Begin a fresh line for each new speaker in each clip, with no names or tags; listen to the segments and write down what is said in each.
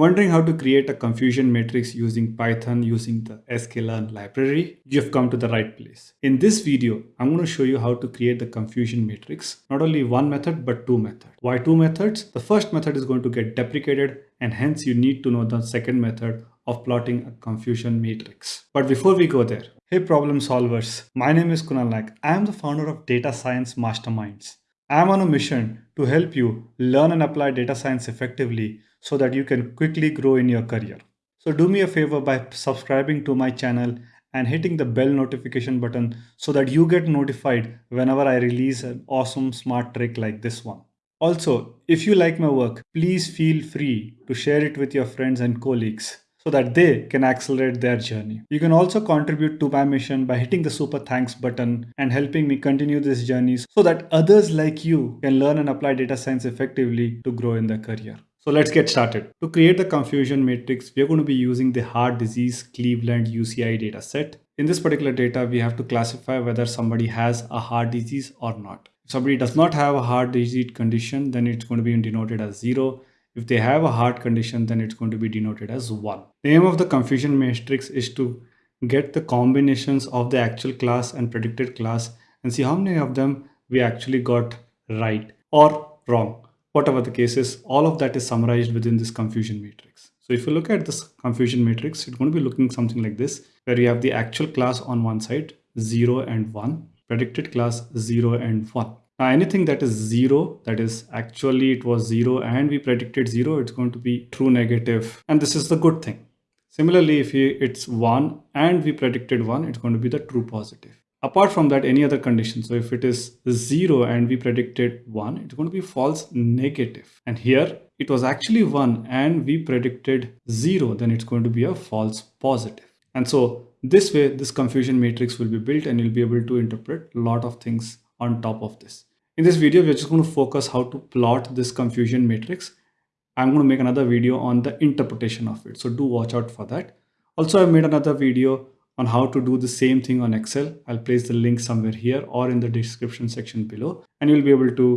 Wondering how to create a confusion matrix using Python using the sklearn library? You've come to the right place. In this video, I'm going to show you how to create the confusion matrix. Not only one method, but two methods. Why two methods? The first method is going to get deprecated and hence you need to know the second method of plotting a confusion matrix. But before we go there, hey problem solvers, my name is Kunal Naik. I am the founder of Data Science Masterminds. I am on a mission to help you learn and apply data science effectively so that you can quickly grow in your career. So do me a favor by subscribing to my channel and hitting the bell notification button so that you get notified whenever I release an awesome smart trick like this one. Also, if you like my work, please feel free to share it with your friends and colleagues so that they can accelerate their journey. You can also contribute to my mission by hitting the super thanks button and helping me continue this journey so that others like you can learn and apply data science effectively to grow in their career. So let's get started. To create the confusion matrix, we are going to be using the heart disease Cleveland UCI data set. In this particular data, we have to classify whether somebody has a heart disease or not. If somebody does not have a heart disease condition, then it's going to be denoted as zero. If they have a heart condition, then it's going to be denoted as one. The aim of the confusion matrix is to get the combinations of the actual class and predicted class and see how many of them we actually got right or wrong whatever the case is, all of that is summarized within this confusion matrix. So if you look at this confusion matrix, it's going to be looking something like this, where you have the actual class on one side, 0 and 1, predicted class 0 and 1. Now anything that is 0, that is actually it was 0 and we predicted 0, it's going to be true negative and this is the good thing. Similarly, if it's 1 and we predicted 1, it's going to be the true positive apart from that any other condition so if it is 0 and we predicted 1 it's going to be false negative. And here it was actually 1 and we predicted 0 then it's going to be a false positive. And so this way this confusion matrix will be built and you'll be able to interpret a lot of things on top of this. In this video we're just going to focus how to plot this confusion matrix. I'm going to make another video on the interpretation of it. So do watch out for that. Also i made another video on how to do the same thing on Excel. I'll place the link somewhere here or in the description section below and you'll be able to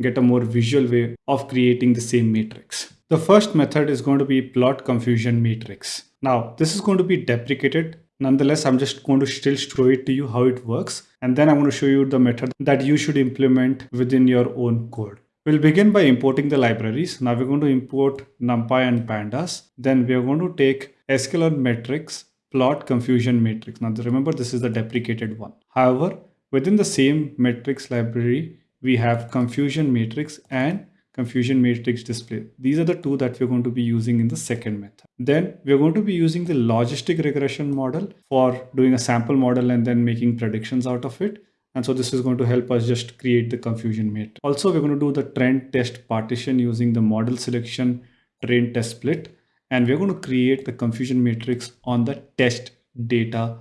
get a more visual way of creating the same matrix. The first method is going to be plot confusion matrix. Now this is going to be deprecated. Nonetheless, I'm just going to still show it to you how it works. And then I'm going to show you the method that you should implement within your own code. We'll begin by importing the libraries. Now we're going to import NumPy and Pandas. Then we're going to take sklearn metrics plot confusion matrix. Now remember this is the deprecated one. However, within the same metrics library, we have confusion matrix and confusion matrix display. These are the two that we're going to be using in the second method. Then we're going to be using the logistic regression model for doing a sample model and then making predictions out of it. And so this is going to help us just create the confusion matrix. Also, we're going to do the train test partition using the model selection train test split and we're going to create the confusion matrix on the test data.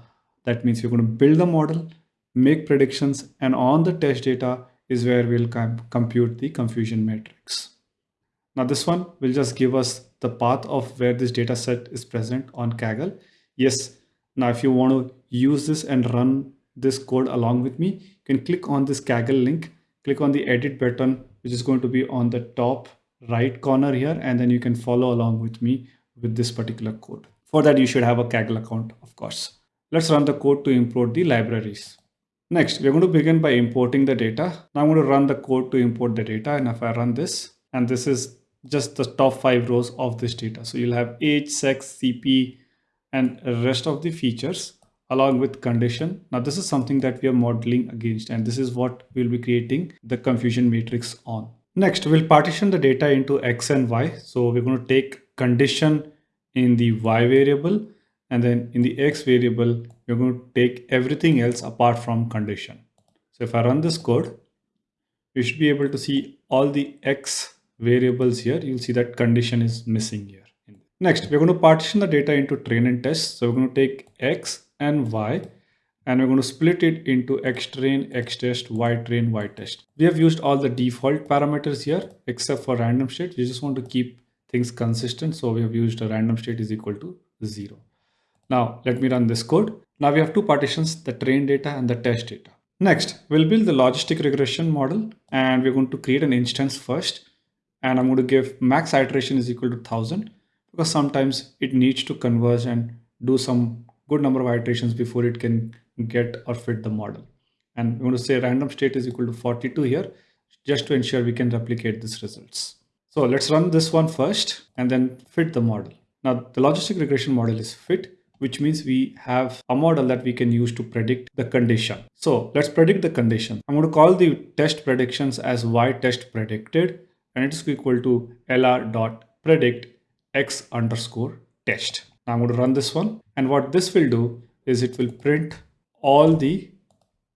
That means we're going to build the model, make predictions, and on the test data is where we'll compute the confusion matrix. Now this one will just give us the path of where this data set is present on Kaggle. Yes, now if you want to use this and run this code along with me, you can click on this Kaggle link, click on the edit button, which is going to be on the top right corner here, and then you can follow along with me with this particular code. For that, you should have a Kaggle account, of course. Let's run the code to import the libraries. Next, we're going to begin by importing the data. Now I'm going to run the code to import the data. And if I run this, and this is just the top five rows of this data. So you'll have age, sex, CP, and rest of the features along with condition. Now this is something that we are modeling against, and this is what we'll be creating the confusion matrix on. Next, we'll partition the data into X and Y. So we're going to take condition in the y variable and then in the x variable you're going to take everything else apart from condition so if i run this code you should be able to see all the x variables here you'll see that condition is missing here next we're going to partition the data into train and test so we're going to take x and y and we're going to split it into x train, x test, y train, y test. We have used all the default parameters here except for random state. We just want to keep things consistent. So we have used a random state is equal to zero. Now let me run this code. Now we have two partitions, the train data and the test data. Next, we'll build the logistic regression model and we're going to create an instance first. And I'm going to give max iteration is equal to 1000. because sometimes it needs to converge and do some good number of iterations before it can get or fit the model. And we want to say random state is equal to 42 here, just to ensure we can replicate these results. So let's run this one first and then fit the model. Now the logistic regression model is fit, which means we have a model that we can use to predict the condition. So let's predict the condition. I'm going to call the test predictions as y test predicted and it is equal to lr dot predict x underscore test. Now I'm going to run this one and what this will do is it will print all the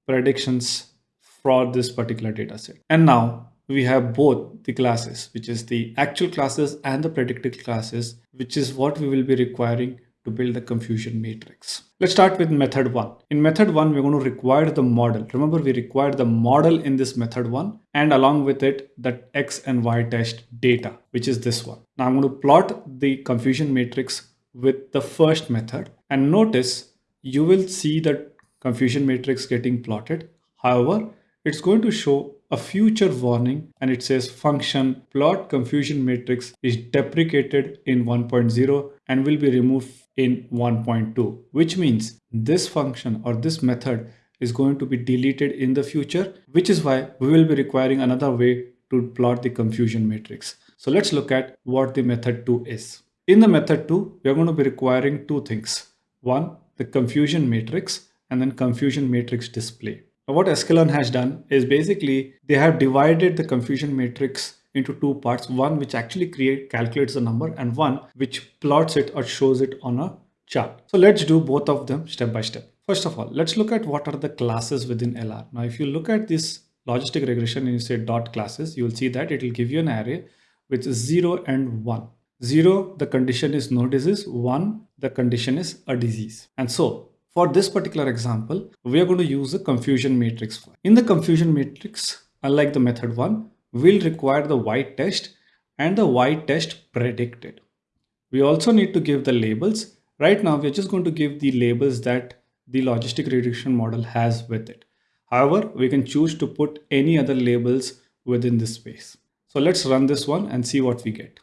predictions for this particular data set. And now we have both the classes, which is the actual classes and the predicted classes, which is what we will be requiring to build the confusion matrix. Let's start with method one. In method one, we're going to require the model. Remember, we require the model in this method one and along with it, that X and Y test data, which is this one. Now I'm going to plot the confusion matrix with the first method and notice you will see that confusion matrix getting plotted. However, it's going to show a future warning and it says function plot confusion matrix is deprecated in 1.0 and will be removed in 1.2 which means this function or this method is going to be deleted in the future which is why we will be requiring another way to plot the confusion matrix. So let's look at what the method 2 is. In the method 2 we are going to be requiring two things. One the confusion matrix and then confusion matrix display. What sklearn has done is basically they have divided the confusion matrix into two parts one which actually create calculates the number and one which plots it or shows it on a chart. So let's do both of them step by step. First of all let's look at what are the classes within lr now if you look at this logistic regression and you say dot classes you will see that it will give you an array with 0 and 1 0 the condition is no disease. 1 the condition is a disease. And so for this particular example we are going to use a confusion matrix in the confusion matrix unlike the method 1 we'll require the y test and the y test predicted. We also need to give the labels. Right now, we're just going to give the labels that the logistic regression model has with it. However, we can choose to put any other labels within this space. So let's run this one and see what we get.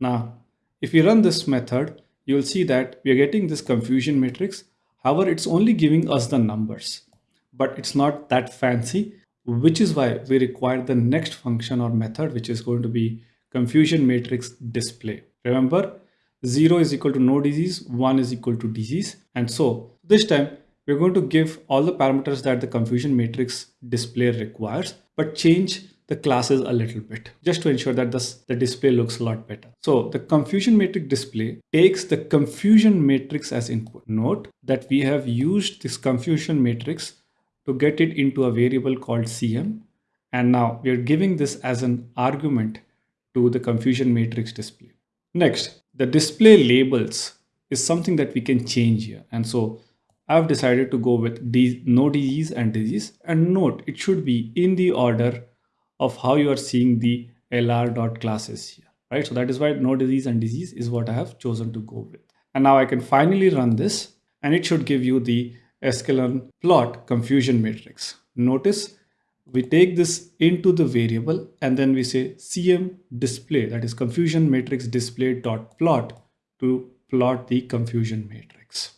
Now, if we run this method, you'll see that we are getting this confusion matrix. However, it's only giving us the numbers, but it's not that fancy which is why we require the next function or method, which is going to be confusion matrix display. Remember, 0 is equal to no disease, 1 is equal to disease. And so this time we're going to give all the parameters that the confusion matrix display requires, but change the classes a little bit just to ensure that this, the display looks a lot better. So the confusion matrix display takes the confusion matrix as input. Note that we have used this confusion matrix to get it into a variable called cm and now we are giving this as an argument to the confusion matrix display. Next, the display labels is something that we can change here and so I've decided to go with no disease and disease and note it should be in the order of how you are seeing the lr dot classes here right so that is why no disease and disease is what I have chosen to go with and now I can finally run this and it should give you the sklearn plot confusion matrix. Notice we take this into the variable and then we say cm display that is confusion matrix display dot plot to plot the confusion matrix.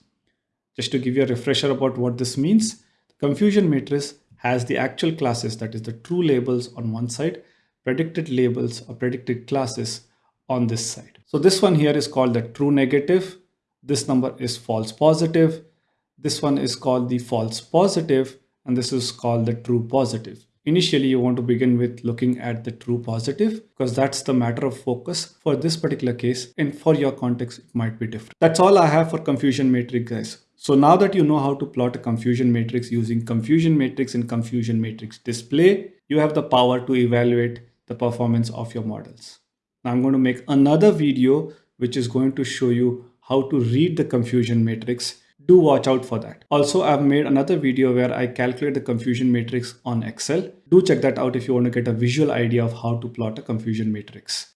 Just to give you a refresher about what this means, confusion matrix has the actual classes that is the true labels on one side, predicted labels or predicted classes on this side. So this one here is called the true negative. This number is false positive this one is called the false positive and this is called the true positive. Initially, you want to begin with looking at the true positive because that's the matter of focus for this particular case and for your context, it might be different. That's all I have for confusion matrix guys. So now that you know how to plot a confusion matrix using confusion matrix and confusion matrix display, you have the power to evaluate the performance of your models. Now I'm going to make another video which is going to show you how to read the confusion matrix do watch out for that. Also, I've made another video where I calculate the confusion matrix on Excel. Do check that out if you want to get a visual idea of how to plot a confusion matrix.